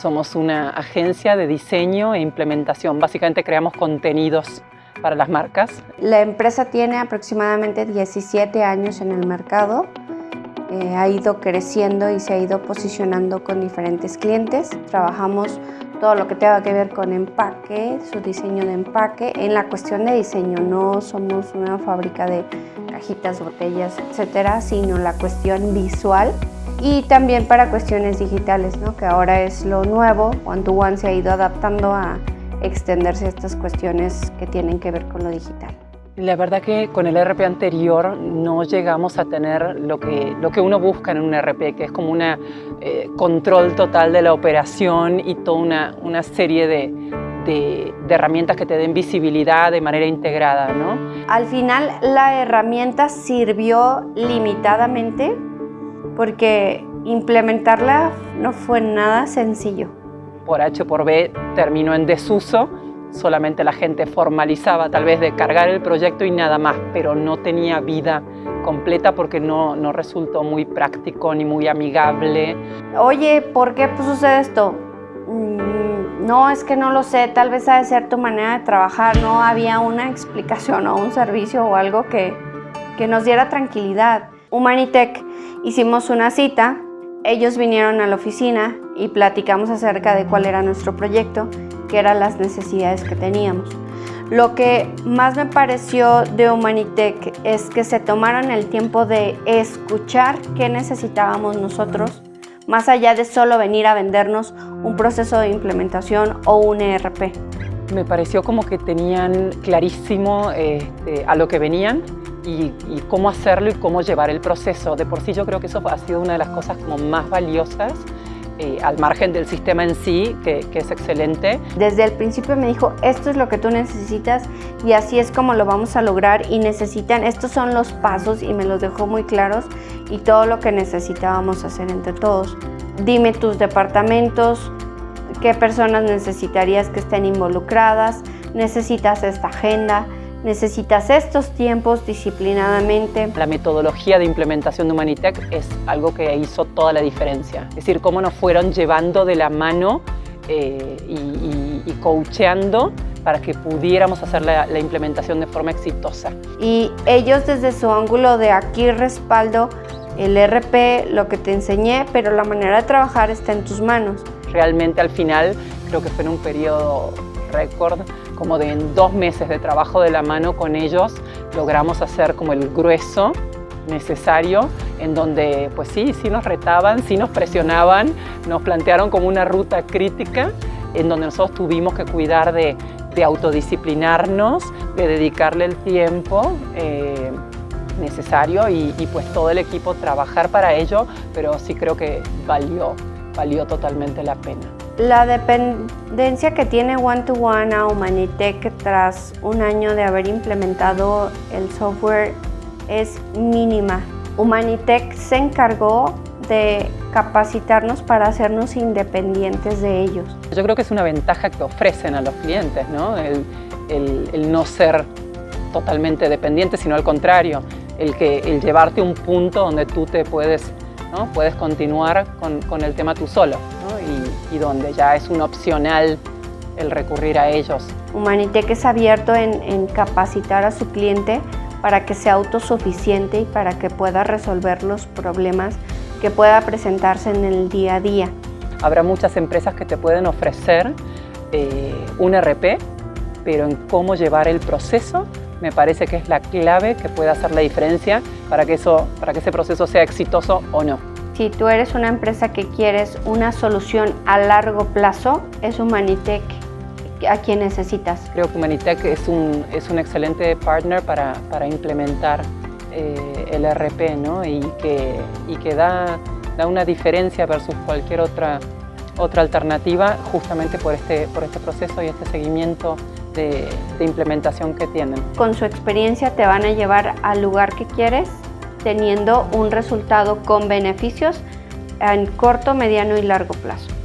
Somos una agencia de diseño e implementación. Básicamente creamos contenidos para las marcas. La empresa tiene aproximadamente 17 años en el mercado. Eh, ha ido creciendo y se ha ido posicionando con diferentes clientes. Trabajamos todo lo que tenga que ver con empaque, su diseño de empaque. En la cuestión de diseño no somos una fábrica de cajitas, botellas, etcétera, sino la cuestión visual y también para cuestiones digitales, ¿no? que ahora es lo nuevo. One to One se ha ido adaptando a extenderse estas cuestiones que tienen que ver con lo digital. La verdad que con el RP anterior no llegamos a tener lo que, lo que uno busca en un RP, que es como un eh, control total de la operación y toda una, una serie de, de, de, herramientas que te den visibilidad de manera integrada. ¿no? Al final la herramienta sirvió limitadamente porque implementarla no fue nada sencillo. Por H por B terminó en desuso solamente la gente formalizaba tal vez de cargar el proyecto y nada más, pero no tenía vida completa porque no, no resultó muy práctico ni muy amigable. Oye, ¿por qué pues, sucede esto? Mm, no, es que no lo sé, tal vez ha de ser tu manera de trabajar, no había una explicación o un servicio o algo que, que nos diera tranquilidad. Humanitech hicimos una cita, ellos vinieron a la oficina y platicamos acerca de cuál era nuestro proyecto que eran las necesidades que teníamos. Lo que más me pareció de Humanitech es que se tomaron el tiempo de escuchar qué necesitábamos nosotros, más allá de solo venir a vendernos un proceso de implementación o un ERP. Me pareció como que tenían clarísimo este, a lo que venían y, cómo hacerlo y cómo llevar el proceso. De por sí yo creo que eso ha sido una de las cosas como más valiosas eh, al margen del sistema en sí, que, que, es excelente. Desde el principio me dijo, esto es lo que tú necesitas y así es como lo vamos a lograr y necesitan, estos son los pasos y me los dejó muy claros y todo lo que necesitábamos hacer entre todos. Dime tus departamentos, qué personas necesitarías que estén involucradas, necesitas esta agenda, Necesitas estos tiempos disciplinadamente. La metodología de implementación de Humanitech es algo que hizo toda la diferencia. Es decir, cómo nos fueron llevando de la mano eh, y, y, y, coacheando para que pudiéramos hacer la, la, implementación de forma exitosa. Y ellos desde su ángulo de aquí respaldo el RP, lo que te enseñé, pero la manera de trabajar está en tus manos. Realmente al final creo que fue en un periodo récord, como de dos meses de trabajo de la mano con ellos, logramos hacer como el grueso necesario, en donde pues sí, sí nos retaban, sí nos presionaban, nos plantearon como una ruta crítica, en donde nosotros tuvimos que cuidar de, de autodisciplinarnos, de dedicarle el tiempo eh, necesario y, y pues todo el equipo trabajar para ello, pero sí creo que valió, valió totalmente la pena. La dependencia que tiene One to One a Humanitech tras un año de haber implementado el software es mínima. Humanitech se encargó de capacitarnos para hacernos independientes de ellos. Yo creo que es una ventaja que ofrecen a los clientes, ¿no? El, el, el no ser totalmente dependiente, sino al contrario, el, que, el llevarte a un punto donde tú te puedes ¿no? puedes continuar con, con, el tema tú solo ¿no? y, y, donde ya es un opcional el recurrir a ellos. Humanitec es abierto en, en capacitar a su cliente para que sea autosuficiente y para que pueda resolver los problemas que pueda presentarse en el día a día. Habrá muchas empresas que te pueden ofrecer eh, un RP, pero en cómo llevar el proceso me parece que es la clave que puede hacer la diferencia para que, eso, para que ese proceso sea exitoso o no. Si tú eres una empresa que quieres una solución a largo plazo, es Humanitech a quien necesitas. Creo que Humanitech es un, es un excelente partner para, para implementar eh, el RP ¿no? y que, y que da, da una diferencia versus cualquier otra, otra alternativa justamente por este, por este proceso y este seguimiento de, implementación que tienen. Con su experiencia te van a llevar al lugar que quieres, teniendo un resultado con beneficios en corto, mediano y largo plazo.